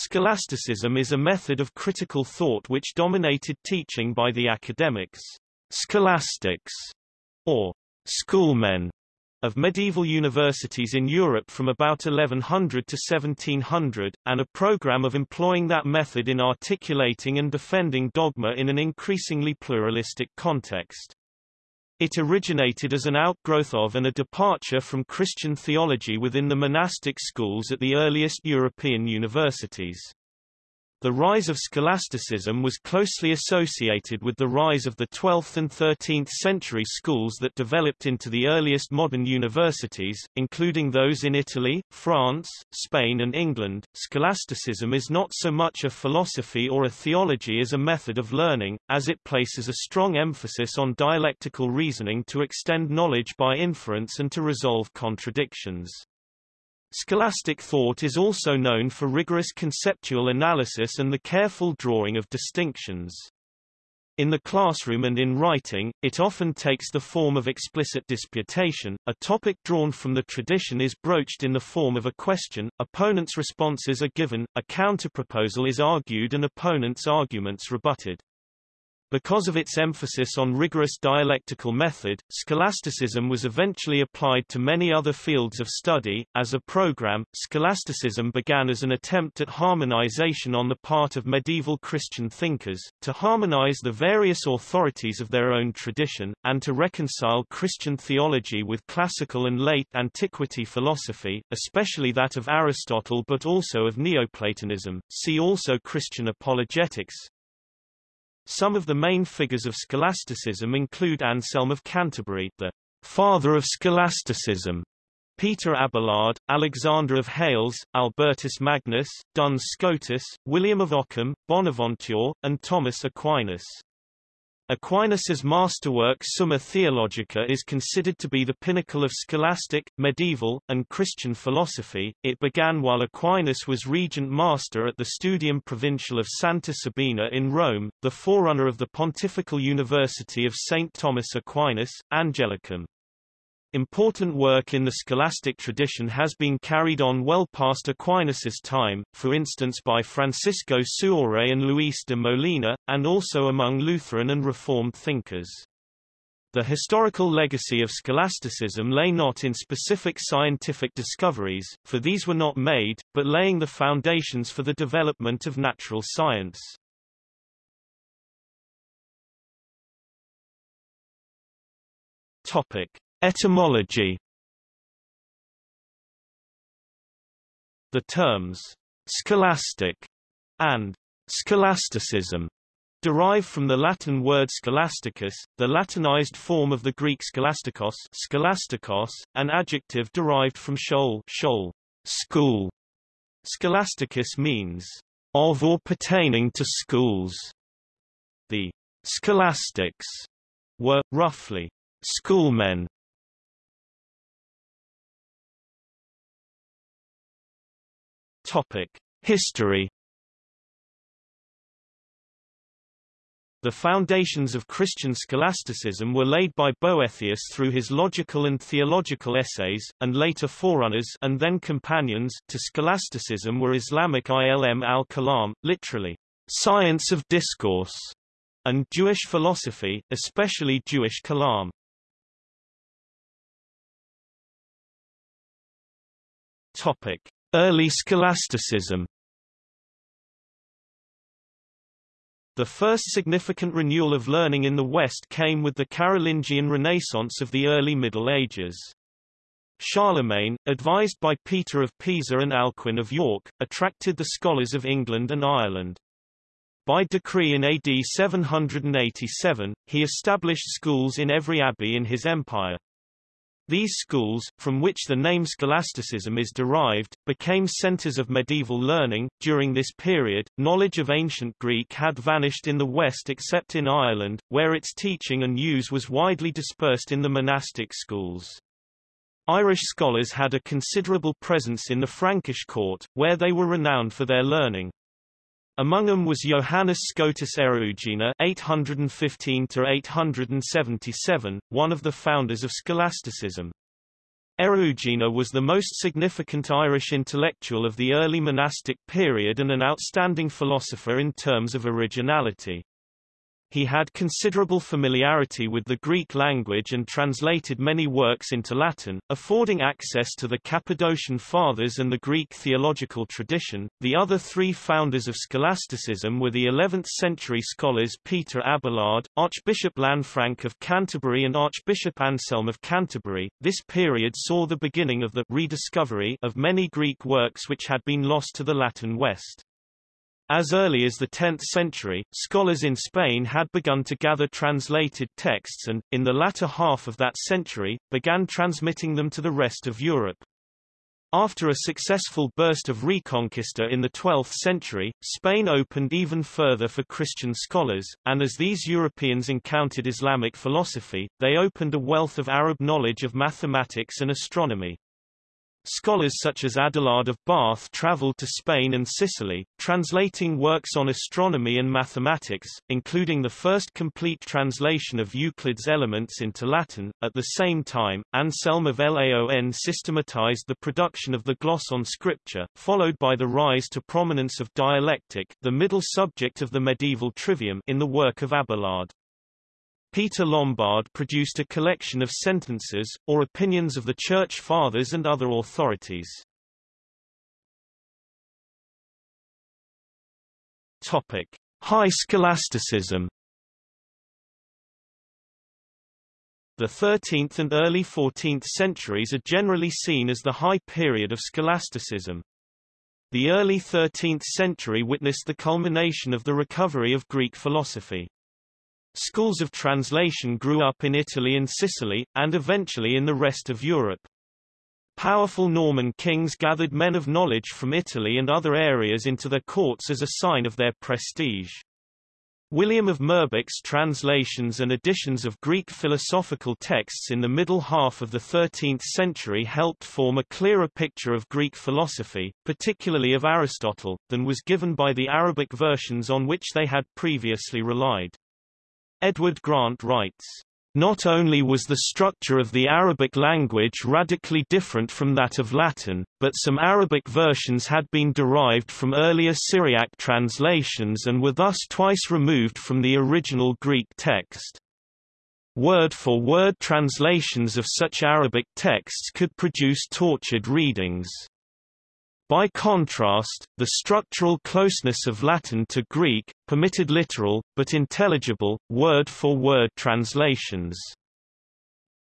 Scholasticism is a method of critical thought which dominated teaching by the academics, scholastics, or schoolmen of medieval universities in Europe from about 1100 to 1700, and a program of employing that method in articulating and defending dogma in an increasingly pluralistic context. It originated as an outgrowth of and a departure from Christian theology within the monastic schools at the earliest European universities. The rise of scholasticism was closely associated with the rise of the 12th and 13th century schools that developed into the earliest modern universities, including those in Italy, France, Spain and England. Scholasticism is not so much a philosophy or a theology as a method of learning, as it places a strong emphasis on dialectical reasoning to extend knowledge by inference and to resolve contradictions. Scholastic thought is also known for rigorous conceptual analysis and the careful drawing of distinctions. In the classroom and in writing, it often takes the form of explicit disputation. A topic drawn from the tradition is broached in the form of a question, opponents' responses are given, a counterproposal is argued and opponents' arguments rebutted. Because of its emphasis on rigorous dialectical method, scholasticism was eventually applied to many other fields of study. As a program, scholasticism began as an attempt at harmonization on the part of medieval Christian thinkers, to harmonize the various authorities of their own tradition, and to reconcile Christian theology with classical and late antiquity philosophy, especially that of Aristotle but also of Neoplatonism. See also Christian apologetics, some of the main figures of scholasticism include Anselm of Canterbury, the father of scholasticism, Peter Abelard, Alexander of Hales, Albertus Magnus, Duns Scotus, William of Ockham, Bonaventure, and Thomas Aquinas. Aquinas's masterwork Summa Theologica is considered to be the pinnacle of scholastic, medieval, and Christian philosophy. It began while Aquinas was regent master at the Studium Provincial of Santa Sabina in Rome, the forerunner of the Pontifical University of St. Thomas Aquinas, Angelicum. Important work in the scholastic tradition has been carried on well past Aquinas's time, for instance by Francisco Suarez and Luis de Molina, and also among Lutheran and Reformed thinkers. The historical legacy of scholasticism lay not in specific scientific discoveries, for these were not made, but laying the foundations for the development of natural science. Topic. Etymology The terms scholastic and scholasticism derive from the Latin word scholasticus, the Latinized form of the Greek scholastikos, scholastikos, an adjective derived from school, school, school. Scholasticus means of or pertaining to schools. The scholastics were, roughly, schoolmen Topic: History The foundations of Christian scholasticism were laid by Boethius through his logical and theological essays, and later forerunners and then companions to scholasticism were Islamic ilm al-kalam, literally, science of discourse, and Jewish philosophy, especially Jewish kalam. Topic: Early scholasticism The first significant renewal of learning in the West came with the Carolingian Renaissance of the early Middle Ages. Charlemagne, advised by Peter of Pisa and Alcuin of York, attracted the scholars of England and Ireland. By decree in AD 787, he established schools in every abbey in his empire. These schools, from which the name scholasticism is derived, became centers of medieval learning. During this period, knowledge of ancient Greek had vanished in the West except in Ireland, where its teaching and use was widely dispersed in the monastic schools. Irish scholars had a considerable presence in the Frankish court, where they were renowned for their learning. Among them was Johannes Scotus Eriugena (815–877), one of the founders of scholasticism. Eriugena was the most significant Irish intellectual of the early monastic period and an outstanding philosopher in terms of originality. He had considerable familiarity with the Greek language and translated many works into Latin, affording access to the Cappadocian Fathers and the Greek theological tradition. The other three founders of scholasticism were the 11th century scholars Peter Abelard, Archbishop Lanfranc of Canterbury, and Archbishop Anselm of Canterbury. This period saw the beginning of the rediscovery of many Greek works which had been lost to the Latin West. As early as the 10th century, scholars in Spain had begun to gather translated texts and, in the latter half of that century, began transmitting them to the rest of Europe. After a successful burst of Reconquista in the 12th century, Spain opened even further for Christian scholars, and as these Europeans encountered Islamic philosophy, they opened a wealth of Arab knowledge of mathematics and astronomy. Scholars such as Adelard of Bath traveled to Spain and Sicily, translating works on astronomy and mathematics, including the first complete translation of Euclid's Elements into Latin. At the same time, Anselm of Laon systematized the production of the gloss on scripture, followed by the rise to prominence of dialectic, the middle subject of the medieval trivium, in the work of Abelard. Peter Lombard produced a collection of sentences, or opinions of the Church Fathers and other authorities. Topic. High scholasticism The 13th and early 14th centuries are generally seen as the high period of scholasticism. The early 13th century witnessed the culmination of the recovery of Greek philosophy. Schools of translation grew up in Italy and Sicily, and eventually in the rest of Europe. Powerful Norman kings gathered men of knowledge from Italy and other areas into their courts as a sign of their prestige. William of Moerbeke's translations and editions of Greek philosophical texts in the middle half of the 13th century helped form a clearer picture of Greek philosophy, particularly of Aristotle, than was given by the Arabic versions on which they had previously relied. Edward Grant writes, not only was the structure of the Arabic language radically different from that of Latin, but some Arabic versions had been derived from earlier Syriac translations and were thus twice removed from the original Greek text. Word-for-word -word translations of such Arabic texts could produce tortured readings. By contrast, the structural closeness of Latin to Greek, permitted literal, but intelligible, word-for-word -word translations.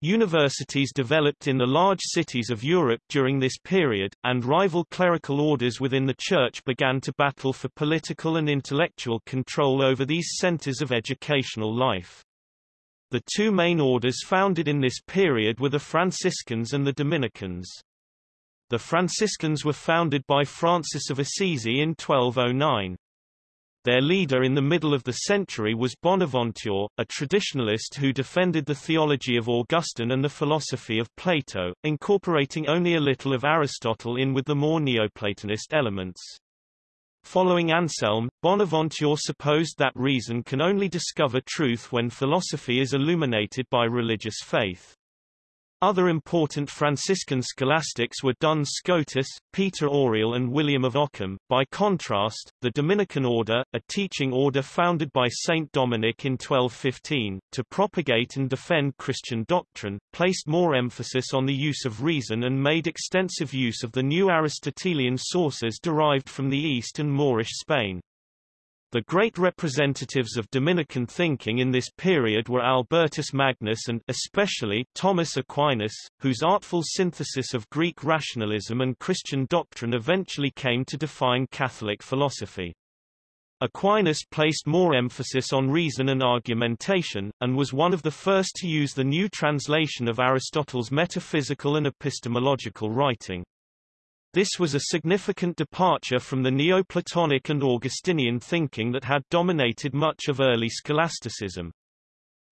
Universities developed in the large cities of Europe during this period, and rival clerical orders within the Church began to battle for political and intellectual control over these centers of educational life. The two main orders founded in this period were the Franciscans and the Dominicans. The Franciscans were founded by Francis of Assisi in 1209. Their leader in the middle of the century was Bonaventure, a traditionalist who defended the theology of Augustine and the philosophy of Plato, incorporating only a little of Aristotle in with the more Neoplatonist elements. Following Anselm, Bonaventure supposed that reason can only discover truth when philosophy is illuminated by religious faith. Other important Franciscan scholastics were Duns Scotus, Peter Auriol and William of Ockham. By contrast, the Dominican order, a teaching order founded by Saint Dominic in 1215, to propagate and defend Christian doctrine, placed more emphasis on the use of reason and made extensive use of the new Aristotelian sources derived from the East and Moorish Spain. The great representatives of Dominican thinking in this period were Albertus Magnus and especially Thomas Aquinas, whose artful synthesis of Greek rationalism and Christian doctrine eventually came to define Catholic philosophy. Aquinas placed more emphasis on reason and argumentation, and was one of the first to use the new translation of Aristotle's metaphysical and epistemological writing. This was a significant departure from the Neoplatonic and Augustinian thinking that had dominated much of early scholasticism.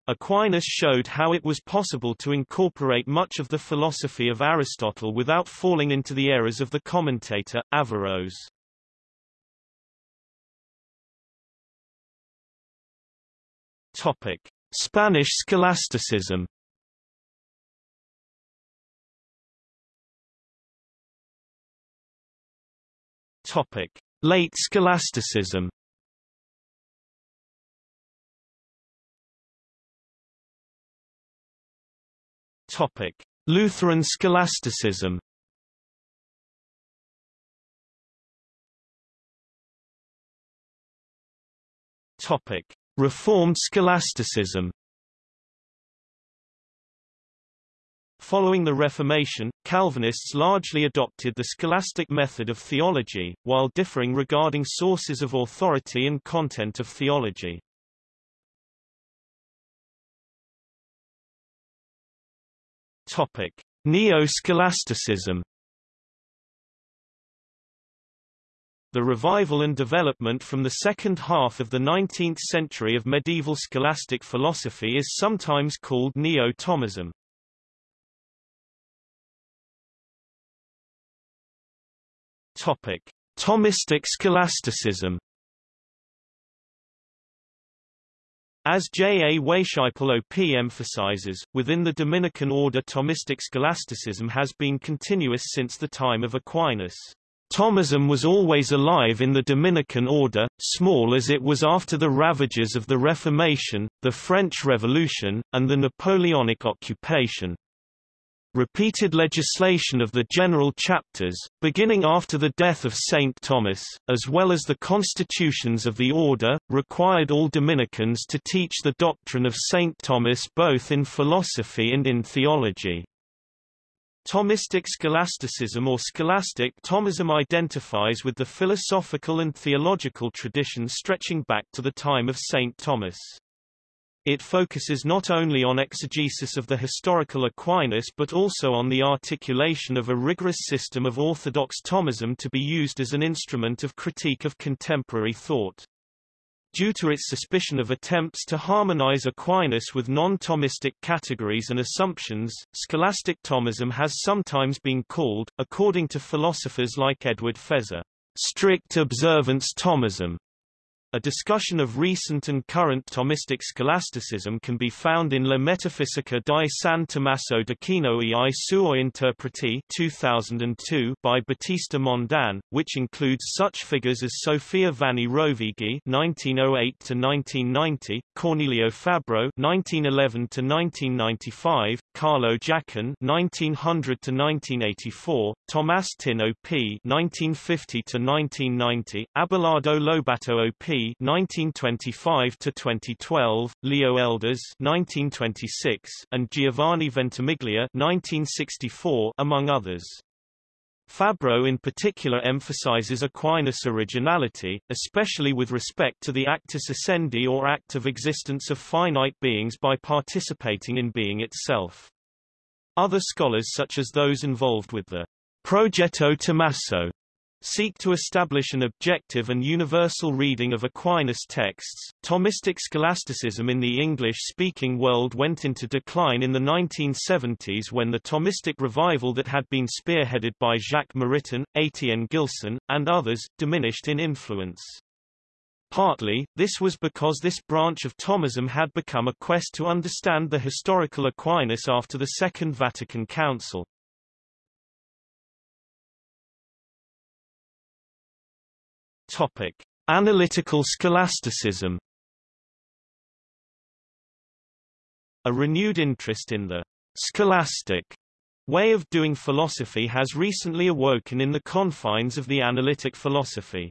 Aquinas showed how it was possible to incorporate much of the philosophy of Aristotle without falling into the errors of the commentator, Averroes. Topic. Spanish scholasticism Topic: Late scholasticism. Topic: Lutheran scholasticism. Topic: Reformed scholasticism. Following the Reformation, Calvinists largely adopted the scholastic method of theology, while differing regarding sources of authority and content of theology. Topic: Neo-scholasticism. The revival and development from the second half of the 19th century of medieval scholastic philosophy is sometimes called Neo-Thomism. Topic: Thomistic scholasticism. As J. A. Weisheipl OP emphasizes, within the Dominican order Thomistic scholasticism has been continuous since the time of Aquinas. Thomism was always alive in the Dominican order, small as it was after the ravages of the Reformation, the French Revolution, and the Napoleonic occupation. Repeated legislation of the general chapters, beginning after the death of Saint Thomas, as well as the constitutions of the order, required all Dominicans to teach the doctrine of Saint Thomas both in philosophy and in theology. Thomistic scholasticism or scholastic Thomism identifies with the philosophical and theological tradition stretching back to the time of Saint Thomas. It focuses not only on exegesis of the historical Aquinas but also on the articulation of a rigorous system of orthodox Thomism to be used as an instrument of critique of contemporary thought. Due to its suspicion of attempts to harmonize Aquinas with non-Thomistic categories and assumptions, scholastic Thomism has sometimes been called, according to philosophers like Edward Feser, strict observance Thomism. A discussion of recent and current Thomistic scholasticism can be found in La Metafisica di San Tommaso d'Aquino e i suoi interpreti 2002 by Battista Mondin, which includes such figures as Sofia Vanni Rovighi (1908–1990), Cornelio Fabro (1911–1995), Carlo Giacon (1900–1984), Tomás Tyn OP (1950–1990), Abelardo Lobato OP 1925 to 2012, Leo Elders 1926, and Giovanni Ventimiglia 1964, among others. Fabro in particular emphasizes Aquinas' originality, especially with respect to the actus essendi or act of existence of finite beings by participating in being itself. Other scholars such as those involved with the Progetto Tommaso seek to establish an objective and universal reading of Aquinas' texts. Thomistic scholasticism in the English-speaking world went into decline in the 1970s when the Thomistic revival that had been spearheaded by Jacques Maritain, Etienne Gilson, and others, diminished in influence. Partly, this was because this branch of Thomism had become a quest to understand the historical Aquinas after the Second Vatican Council. Topic: Analytical scholasticism. A renewed interest in the scholastic way of doing philosophy has recently awoken in the confines of the analytic philosophy.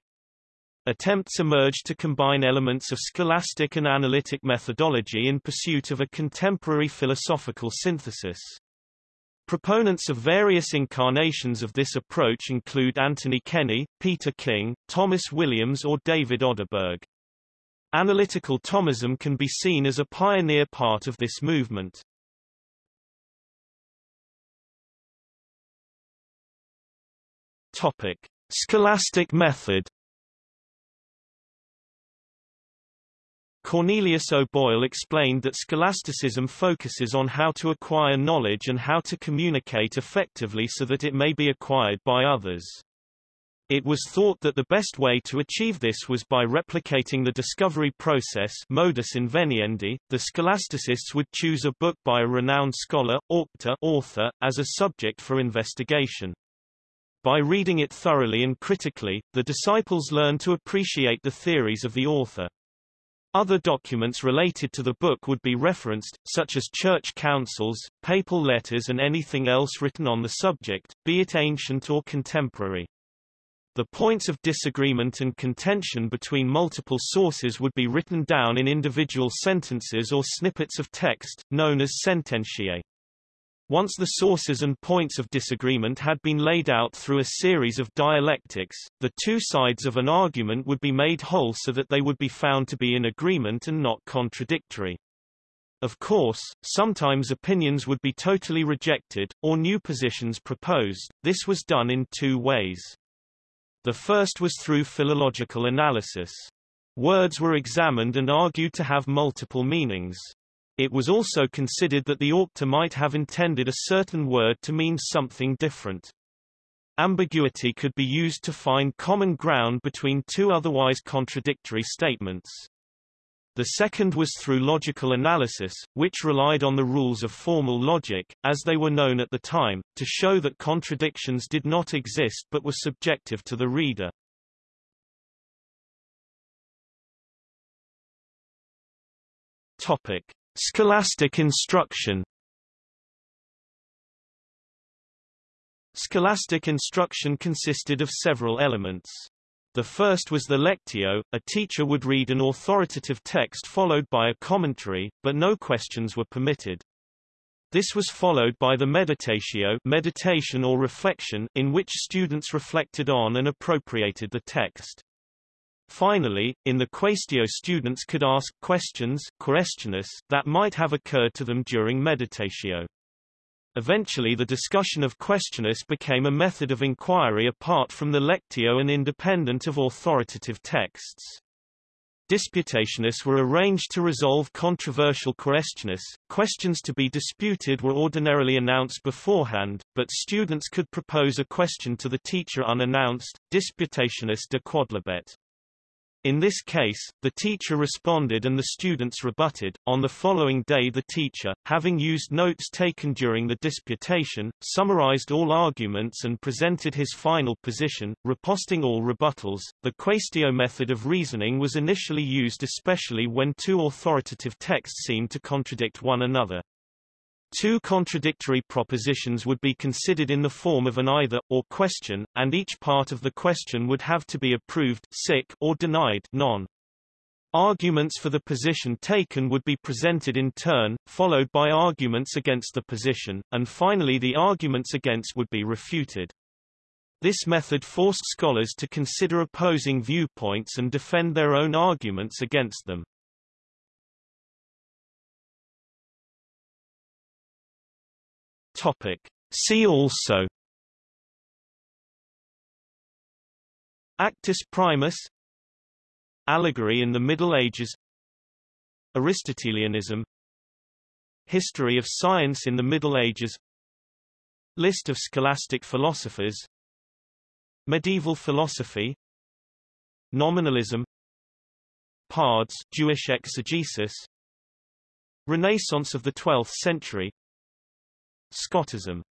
Attempts emerged to combine elements of scholastic and analytic methodology in pursuit of a contemporary philosophical synthesis. Proponents of various incarnations of this approach include Anthony Kenny, Peter King, Thomas Williams or David Oderberg. Analytical Thomism can be seen as a pioneer part of this movement. Topic: Scholastic method Cornelius O'Boyle explained that scholasticism focuses on how to acquire knowledge and how to communicate effectively so that it may be acquired by others. It was thought that the best way to achieve this was by replicating the discovery process modus inveniendi. The scholasticists would choose a book by a renowned scholar, auctor, author, as a subject for investigation. By reading it thoroughly and critically, the disciples learn to appreciate the theories of the author. Other documents related to the book would be referenced, such as church councils, papal letters and anything else written on the subject, be it ancient or contemporary. The points of disagreement and contention between multiple sources would be written down in individual sentences or snippets of text, known as sententiae. Once the sources and points of disagreement had been laid out through a series of dialectics, the two sides of an argument would be made whole so that they would be found to be in agreement and not contradictory. Of course, sometimes opinions would be totally rejected, or new positions proposed. This was done in two ways. The first was through philological analysis. Words were examined and argued to have multiple meanings. It was also considered that the auctor might have intended a certain word to mean something different. Ambiguity could be used to find common ground between two otherwise contradictory statements. The second was through logical analysis, which relied on the rules of formal logic, as they were known at the time, to show that contradictions did not exist but were subjective to the reader. Topic. Scholastic instruction Scholastic instruction consisted of several elements. The first was the lectio, a teacher would read an authoritative text followed by a commentary, but no questions were permitted. This was followed by the meditatio meditation or reflection, in which students reflected on and appropriated the text. Finally, in the Quaestio students could ask questions that might have occurred to them during meditatio. Eventually the discussion of quaestiones became a method of inquiry apart from the lectio and independent of authoritative texts. Disputationes were arranged to resolve controversial quaestiones. Questions to be disputed were ordinarily announced beforehand, but students could propose a question to the teacher unannounced, disputationes de quodlibet. In this case, the teacher responded and the students rebutted. On the following day the teacher, having used notes taken during the disputation, summarized all arguments and presented his final position, riposting all rebuttals. The quaestio method of reasoning was initially used especially when two authoritative texts seemed to contradict one another. Two contradictory propositions would be considered in the form of an either, or question, and each part of the question would have to be approved sic or denied non. Arguments for the position taken would be presented in turn, followed by arguments against the position, and finally the arguments against would be refuted. This method forced scholars to consider opposing viewpoints and defend their own arguments against them. Topic. See also Actus primus Allegory in the Middle Ages Aristotelianism History of science in the Middle Ages List of scholastic philosophers Medieval philosophy Nominalism Pardes Jewish exegesis Renaissance of the 12th century Scotism